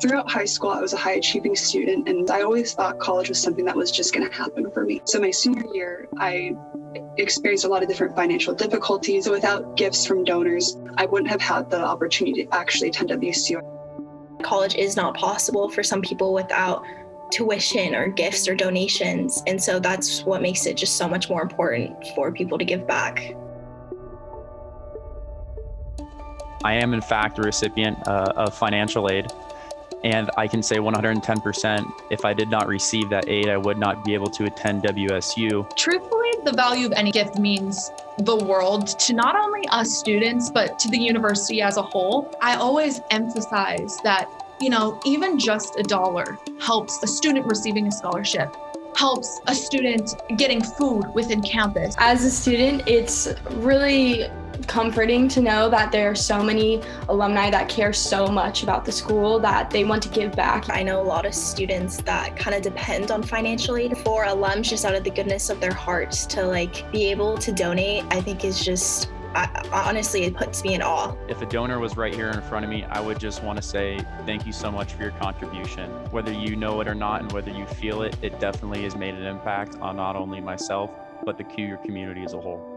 Throughout high school, I was a high achieving student, and I always thought college was something that was just going to happen for me. So, my senior year, I experienced a lot of different financial difficulties. Without gifts from donors, I wouldn't have had the opportunity to actually attend WCU. College is not possible for some people without tuition or gifts or donations. And so that's what makes it just so much more important for people to give back. I am, in fact, a recipient uh, of financial aid. And I can say 110%, if I did not receive that aid, I would not be able to attend WSU. Truthfully, the value of any gift means the world to not only us students, but to the university as a whole. I always emphasize that, you know, even just a dollar helps a student receiving a scholarship helps a student getting food within campus. As a student, it's really comforting to know that there are so many alumni that care so much about the school that they want to give back. I know a lot of students that kind of depend on financial aid for alums just out of the goodness of their hearts to like be able to donate, I think is just I, honestly, it puts me in awe. If a donor was right here in front of me, I would just want to say thank you so much for your contribution. Whether you know it or not, and whether you feel it, it definitely has made an impact on not only myself, but the QUR community as a whole.